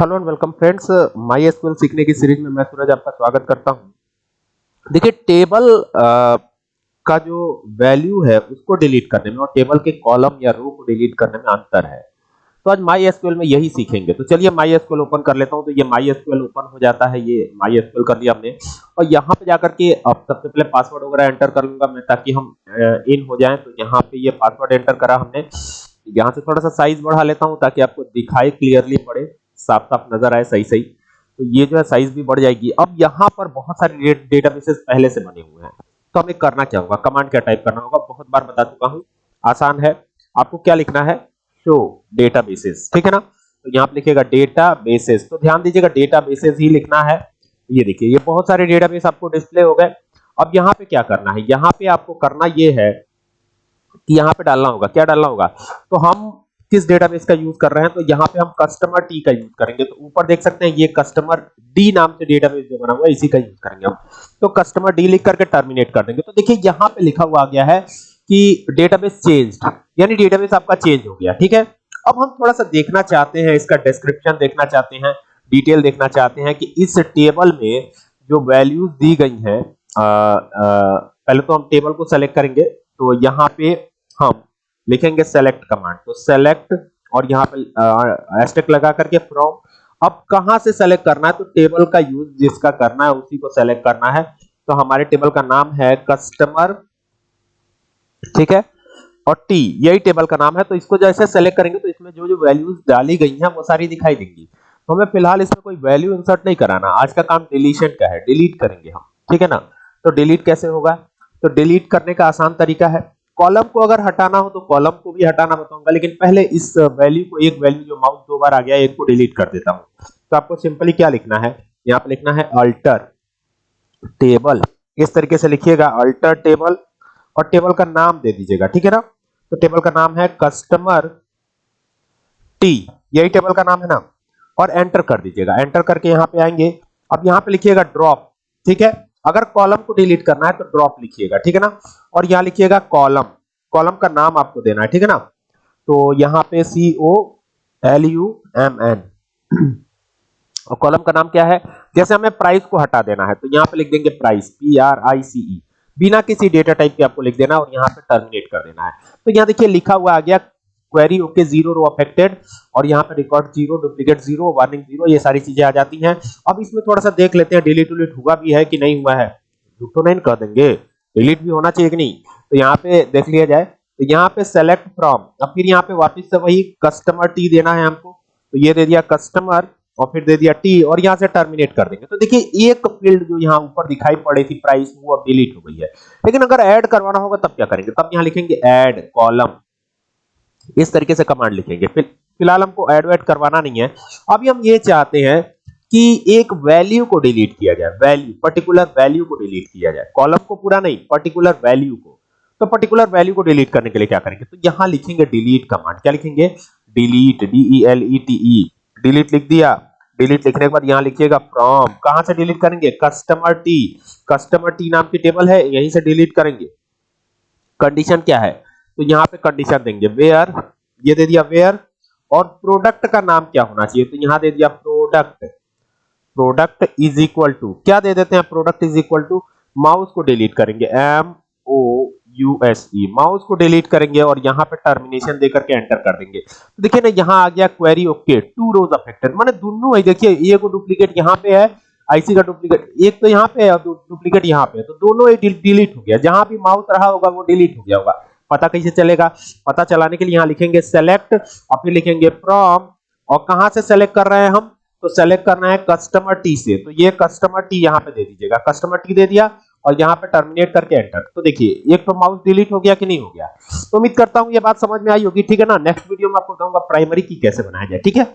Hello and welcome friends MySQL सीखने की series में मैं सूरज आपका स्वागत करता हूँ। देखिए, टेबल का जो वैल्यू है, उसको डिलीट करने में और टेबल के कॉलम या रो को डिलीट करने में अंतर है। तो आज माई एसक्यूएल में यही सीखेंगे। तो चलिए माई एसक्यूएल ओपन कर लेता हूँ। तो ये माई एसक्यूएल ओपन हो जाता है, ये माई एसक्यूएल कर लिया हमने। और यहाँ पे जाकर के अब सबसे पहले पासवर्ड वगैरह एंटर कर लूँगा मैं, ताकि हम इन हो जाएँ। तो यहाँ पे ये पासवर्ड एंटर करा हमने। यहाँ से थोड़ा सा साइज़ बढ़ा लेता हूँ, ताकि आपको दिखाई क्लियरली पड़े। साफ़ साफ़ नज़र आए सही सही तो ये जो है साइज़ भी बढ़ जाएगी। अब यहाँ पर बहुत सारे डेटाबेसेस पहले से बने हुए हैं। तो हमें करना क्या होगा? कमांड क्या टाइप करना होगा? बहुत बार बता चुका हूँ। आसान है। आपको क्या लिखना है? शो डेटाबेसेस ठीक है ना? तो यहाँ पे लिखिएगा डेटाबेसेस तो ध्यान दीजिएगा डेटाबेसेस ही लिखना है। ये देखिए, ये बहुत सारे डेटाबेस आपको डिस्प्ले हो गए। अब यहाँ पे क्या करना है? यहाँ पे आपको करना ये है कि यहाँ पे डालना होगा। क्या डालना होगा? तो हम किस डेटाबेस का यूज़ कर रहे हैं तो यहाँ पे हम कस्टमर टी का यूज़ करेंगे। तो ऊपर देख सकते हैं, ये कस्टमर डी नाम से डेटाबेस जो बना हुआ है, इसी का यूज़ करेंगे हम। तो कस्टमर डी लिख करके टर्मिनेट कर देंगे। तो देखिए, यहाँ पे लिखा हुआ आ गया है कि डेटाबेस चेंज्ड यानी डेटाबेस आपका चेंज हो गया, ठीक है? अब हम थोड़ा सा देखना चाहते हैं, इसका डिस्क्रिप्शन देखना चाहते हैं डिटेल देखना चाहते हैं कि इस टेबल में जो वैल्यूज़ दी गई हैं पहले तो हम टेबल को सेलेक्ट करेंगे तो यहाँ पे हम लिखेंगे सेलेक्ट कमांड तो सेलेक्ट और यहाँ पे एस्टेक लगा करके फ्रॉम अब कहाँ से सेलेक्ट करना है? तो टेबल का यूज़ जिसका करना है, उसी को सेलेक्ट करना है। तो हमारे टेबल का नाम है कस्टमर ठीक है? और टी यही टेबल का नाम है। तो इसको जैसे सेलेक्ट करेंगे तो इसमें जो जो वैल्यूज़ डाली गई हैं, वो सारी दिखाई देंगी। तो हमें फ़िलहाल इसमें कोई वैल्यू इंसर्ट नहीं कराना। आज का काम डिलीशन का है। डिलीट करेंगे हम, ठीक है ना? तो डिलीट कैसे होगा? तो डिलीट करने का आसान तरीका है। कॉलम को अगर हटाना हो तो कॉलम को भी हटाना बताऊँगा, लेकिन पहले इस वैल्यू को, एक वैल्यू जो माउस दो बार आ गया, एक को डिलीट कर देता हूँ। तो आपको सिंपली क्या लिखना है? यहाँ पे लिखना है अल्टर टेबल इस तरीके से लिखिएगा अल्टर टेबल और टेबल का नाम दे दीजिएगा, ठीक है ना? तो टेबल का नाम है कस्टमर टी यही टेबल का नाम है ना? और एंटर कर दीजिएगा। एंटर करके यहाँ पे आएँगे। अब यहाँ पे लिखिएगा ड्रॉप ठीक है? अगर कॉलम को डिलीट करना है तो ड्रॉप लिखिएगा, ठीक है ना? और यहाँ लिखिएगा कॉलम। कॉलम का नाम आपको देना है, ठीक है ना? तो यहाँ पे C O L U M N और कॉलम का नाम क्या है? जैसे हमें प्राइस को हटा देना है तो यहाँ पे लिख देंगे price P R I C E बिना किसी डेटा टाइप के आपको लिख देना और यहाँ पे टर्मिनेट कर देना है। तो यहाँ देखिए लिखा हुआ आ गया query okay zero row affected और यहाँ पे record zero duplicate zero warning zero ये सारी चीज़ें आ जाती हैं। अब इसमें थोड़ा सा देख लेते हैं डिलीट उलीट हुआ भी है कि नहीं हुआ है। तो नहीं कर देंगे। डिलीट भी होना चाहिए कि नहीं? तो यहाँ पे देख लिया जाए। तो यहाँ पे सेलेक्ट फ्रॉम अब फिर यहाँ पे वापस से वही कस्टमर टी देना है हमको। तो ये दे दिया कस्टमर और फिर दे दिया टी और यहाँ से टर्मिनेट कर देंगे। तो देखिए, एक फ़ील्ड जो यहाँ ऊपर दिखाई पड़ी थी प्राइस वो अब डिलीट हो गई है। लेकिन अगर ऐड करवाना होगा, तब क्या करेंगे? तब यहाँ लिखेंगे ऐड कॉलम इस तरीके से कमांड लिखेंगे। फ़िलहाल हमको एड वेड करवाना नहीं है। अभी हम ये चाहते हैं कि एक वैल्यू को डिलीट किया जाए। वैल्यू पर्टिकुलर वैल्यू को डिलीट किया जाए। कॉलम को पूरा नहीं पर्टिकुलर वैल्यू को। तो पर्टिकुलर वैल्यू को डिलीट करने के लिए क्या करेंगे? तो यहाँ लिखेंगे डिलीट कमांड क्या लिखेंगे? Delete D E L E T E delete लिख दिया। डिलीट लिखने के बाद यहाँ लिखिएगा फ्रॉम कहाँ से डिलीट करेंगे? कस्टमर टी कस्टमर टी नाम की टेबल है, यहीं से डिलीट करेंगे। कंडीशन क्या है? तो यहाँ पे कंडीशन देंगे वेयर ये दे दिया वेयर और प्रोडक्ट का नाम क्या होना चाहिए? तो यहाँ दे दिया product product is equal to क्या दे देते हैं? Product is equal to mouse को डिलीट करेंगे. M O U S E mouse को डिलीट करेंगे और यहाँ पे टर्मिनेशन देकर के एंटर कर देंगे. तो देखिए ना, यहाँ आ गया query okay two rows affected माने दोनों है, देखिए, ये को डुप्लीकेट यहाँ पे है आईसी का डुप्लीकेट एक तो यहाँ पे है और डुप्लीकेट यहाँ पे है. तो दोनों ही डिलीट हो गया. जहाँ भी माउस रहा होगा, वो डिलीट हो गया होगा. पता कैसे चलेगा? पता चलाने के लिए यहाँ लिखेंगे सेलेक्ट और फिर लिखेंगे फ्रॉम और कहाँ से सेलेक्ट कर रहे हैं हम? तो सेलेक्ट करना है कस्टमर टी से। तो ये कस्टमर टी यहाँ पे दे दीजिएगा। कस्टमर टी दे दिया, और यहाँ पे टर्मिनेट करके एंटर तो देखिए, एक तो माउस डिलीट हो गया कि नहीं हो गया? तो उम्मीद करता हूँ ये बात समझ में आई होगी। ठीक है ना? नेक्स्ट वीडियो में आपको बताऊँगा प्राइमरी की कैसे बनाया जाए। ठीक है?